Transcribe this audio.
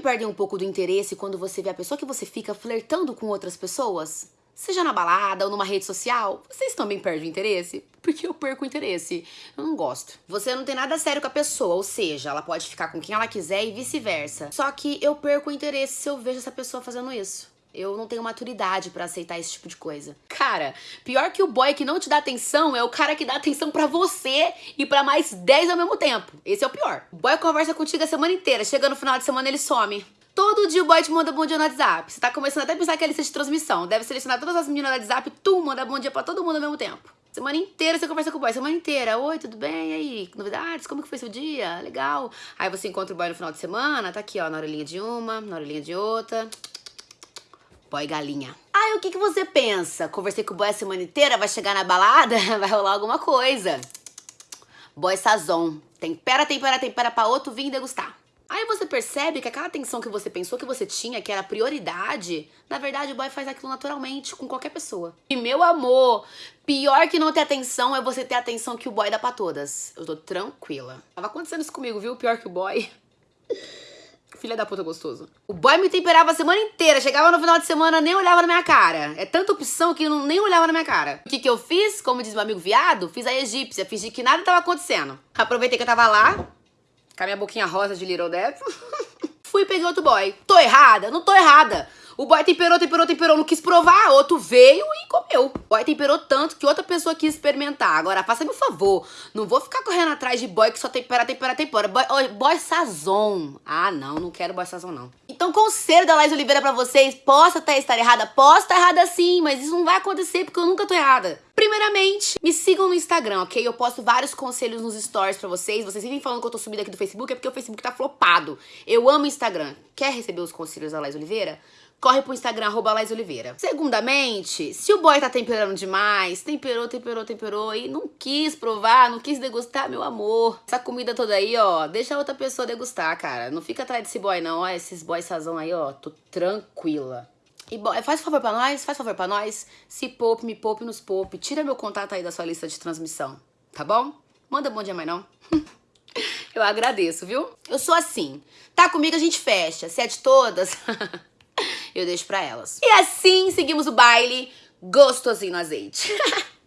também perdem um pouco do interesse quando você vê a pessoa que você fica flertando com outras pessoas? Seja na balada ou numa rede social, vocês também perdem o interesse? Porque eu perco o interesse. Eu não gosto. Você não tem nada sério com a pessoa, ou seja, ela pode ficar com quem ela quiser e vice-versa. Só que eu perco o interesse se eu vejo essa pessoa fazendo isso. Eu não tenho maturidade pra aceitar esse tipo de coisa. Cara, pior que o boy que não te dá atenção é o cara que dá atenção pra você e pra mais 10 ao mesmo tempo. Esse é o pior. O boy conversa contigo a semana inteira, chega no final de semana ele some. Todo dia o boy te manda bom dia no WhatsApp. Você tá começando até a pensar que é lista de transmissão. Deve selecionar todas as meninas do WhatsApp, tu manda bom dia pra todo mundo ao mesmo tempo. Semana inteira você conversa com o boy, semana inteira. Oi, tudo bem? E aí? Novidades? Como que foi seu dia? Legal. Aí você encontra o boy no final de semana, tá aqui, ó, na orelhinha de uma, na orelhinha de outra. Boy galinha. Aí o que, que você pensa? Conversei com o boy a semana inteira, vai chegar na balada, vai rolar alguma coisa. Boy sazon. Tempera, tempera, tempera pra outro vir degustar. Aí você percebe que aquela atenção que você pensou que você tinha, que era prioridade, na verdade o boy faz aquilo naturalmente com qualquer pessoa. E meu amor, pior que não ter atenção é você ter a atenção que o boy dá pra todas. Eu tô tranquila. Tava acontecendo isso comigo, viu? Pior que o boy. Filha da puta gostoso. O boy me temperava a semana inteira. Chegava no final de semana, nem olhava na minha cara. É tanta opção que não, nem olhava na minha cara. O que, que eu fiz? Como diz meu amigo viado, fiz a egípcia. Fingi que nada tava acontecendo. Aproveitei que eu tava lá, com a minha boquinha rosa de Little Death. Fui e peguei outro boy. Tô errada? Não tô errada. O boy temperou, temperou, temperou, não quis provar. Outro veio e comeu. O boy temperou tanto que outra pessoa quis experimentar. Agora, faça-me um favor. Não vou ficar correndo atrás de boy que só tempera, tempera, tempera. Boy, boy sazon. Ah, não, não quero boy sazon, não. Então, conselho da Laís Oliveira pra vocês. Posso até estar errada? Posso estar errada sim, mas isso não vai acontecer porque eu nunca tô errada. Primeiramente, me sigam no Instagram, ok? Eu posto vários conselhos nos stories pra vocês. Vocês vivem falando que eu tô sumida aqui do Facebook, é porque o Facebook tá flopado. Eu amo Instagram. Quer receber os conselhos da Laís Oliveira? corre pro Instagram, arroba Laís Oliveira. Segundamente, se o boy tá temperando demais, temperou, temperou, temperou e não quis provar, não quis degustar, meu amor. Essa comida toda aí, ó, deixa outra pessoa degustar, cara. Não fica atrás desse boy, não. Ó, esses boys sazão aí, ó, tô tranquila. E boy, faz favor pra nós, faz favor pra nós. Se poupe, me poupe, nos poupe. Tira meu contato aí da sua lista de transmissão, tá bom? Manda bom dia, mãe, não. Eu agradeço, viu? Eu sou assim. Tá comigo, a gente fecha. Se é de todas... eu deixo pra elas. E assim seguimos o baile gostosinho no azeite.